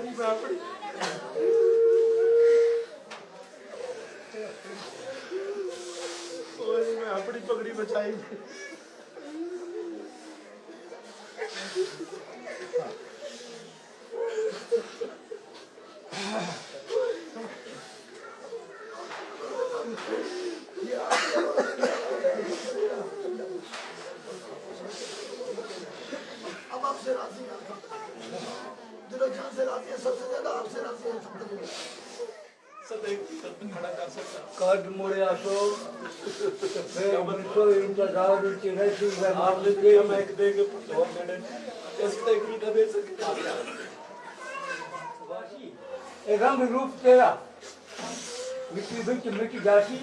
Ja. Ja. Ja. Ja. Ja. Ja. Ja. Ja. Ja. Ja. Ja. Ja. Ja. دل و سے راضی ہیں سب سے زیادہ آپ سے راضی ہیں الحمدللہ کاٹ موڑے آسو، پھر منسو انتظار کی رہتی ہے آپ نے کیا میں ایک دے کے اور میں اس تے کی نہ دے سکتا اے رنگ روپ تیرا۔ مٹی بچ مٹ جاسی۔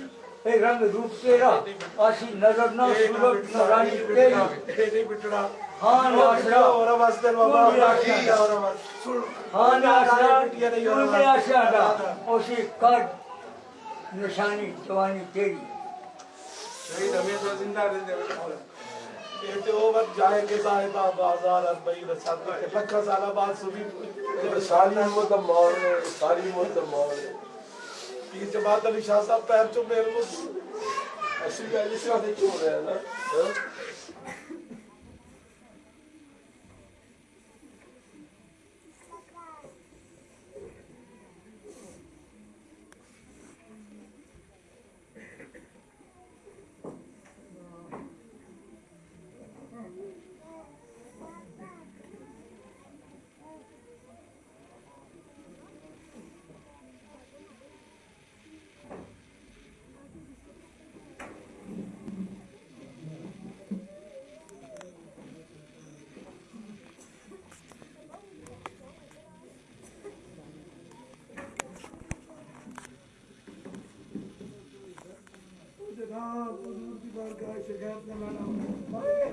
رنگ روپ تیرا آسی نظر نہ صورت نہ رانی تیری ہاں تو سن ہاں تو بھی آشیا دا۔ اسی کاٹ نشانی جوانی تیری۔ شہید ہمیشہ زندہ رہتے کہتے ہو وقت جائے کے صاحبہ بازار اربعی رسالہ کے لکھا سالہ بعد سبھی۔ ساری امت مار ساری امت مار پیر جماعت علی شاہ صاحب پیر چو میرے کو اسی گل اس واسطے کیوں رہا ہے Ya budurdu arkadaşlar. Yapma lan. Bak.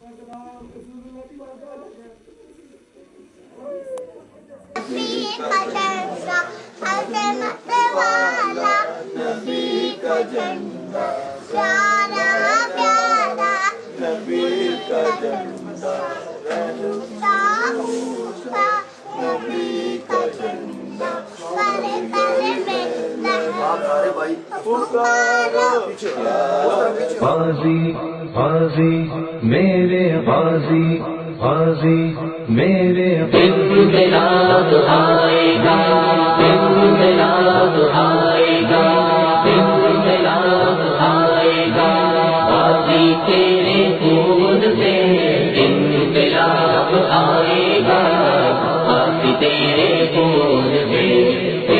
Bak lan. Kusurlu غازی غازی میرے غازی غازی میرے انقلاب آئے گا انقلاب آئے گا انقلاب آئے گا۔ تیرے خون سے آئے گا۔ تیرے خون سے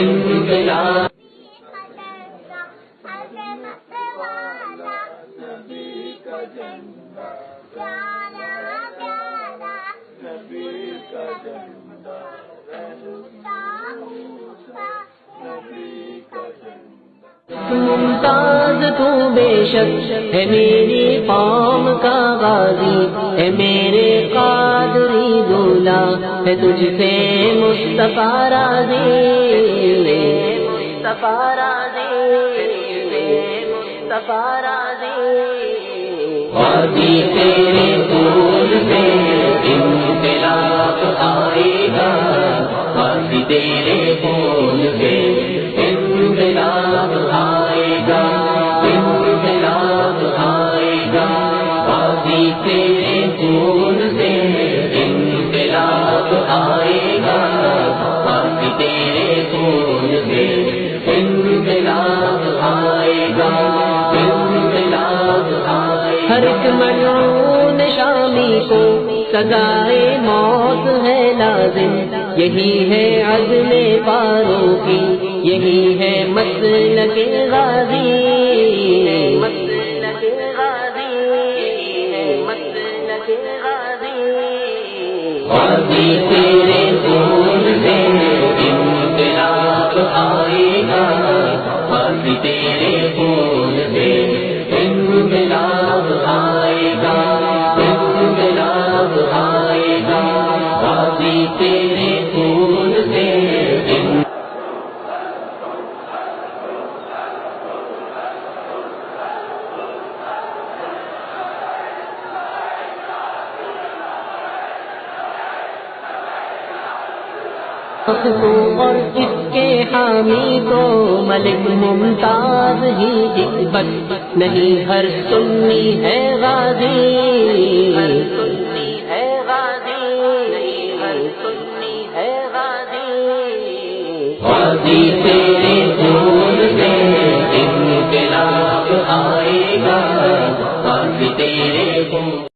ممتاز تو بے شک ہے میری قوم کا غازی، ہے میرے قادری دولا، ہے تجھ سے مصطفیٰ راضی مصطفیٰ راضی مصطفیٰ راضی۔ غازی تیرے پھول سے انقلاب آئے گا غازی تیرے پھول تیرے پھول سے انقلاب آئے گا؟ انقلاب آئے گا؟ ہر ایک شامی کو سزائے موت ہے لازم۔ یہی ہے عزم پاروں کی یہی ہے غازی مسلک غازی۔ یہی ہے مسلک غازی غازی حق اور اس کے حامی تو ملک ممتاز ہی حکمت نہیں، ہر سنی ہے غازی۔ سنی ہے غازی۔ ہے غازی۔ غازی